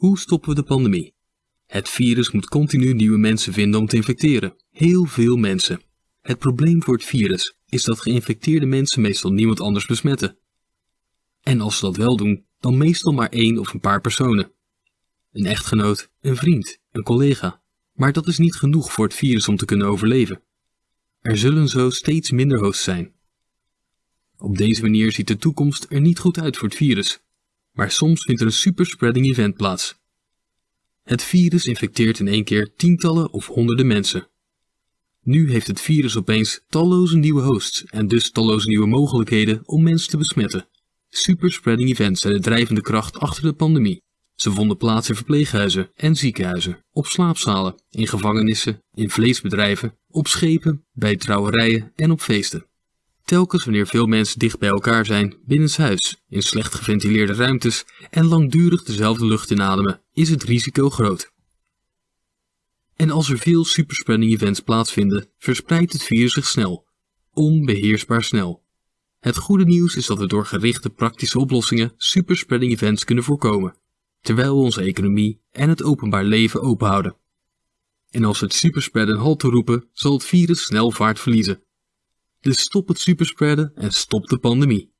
Hoe stoppen we de pandemie? Het virus moet continu nieuwe mensen vinden om te infecteren. Heel veel mensen. Het probleem voor het virus is dat geïnfecteerde mensen meestal niemand anders besmetten. En als ze dat wel doen, dan meestal maar één of een paar personen. Een echtgenoot, een vriend, een collega. Maar dat is niet genoeg voor het virus om te kunnen overleven. Er zullen zo steeds minder hosts zijn. Op deze manier ziet de toekomst er niet goed uit voor het virus. Maar soms vindt er een superspreading event plaats. Het virus infecteert in één keer tientallen of honderden mensen. Nu heeft het virus opeens talloze nieuwe hosts en dus talloze nieuwe mogelijkheden om mensen te besmetten. Superspreading events zijn de drijvende kracht achter de pandemie. Ze vonden plaats in verpleeghuizen en ziekenhuizen, op slaapzalen, in gevangenissen, in vleesbedrijven, op schepen, bij trouwerijen en op feesten. Telkens wanneer veel mensen dicht bij elkaar zijn, binnenshuis, in slecht geventileerde ruimtes en langdurig dezelfde lucht inademen, is het risico groot. En als er veel superspreading events plaatsvinden, verspreidt het virus zich snel, onbeheersbaar snel. Het goede nieuws is dat we door gerichte praktische oplossingen superspreading events kunnen voorkomen, terwijl we onze economie en het openbaar leven openhouden. En als we het superspreaden halt toeroepen, zal het virus snel vaart verliezen. Dus stop het superspreaden en stop de pandemie.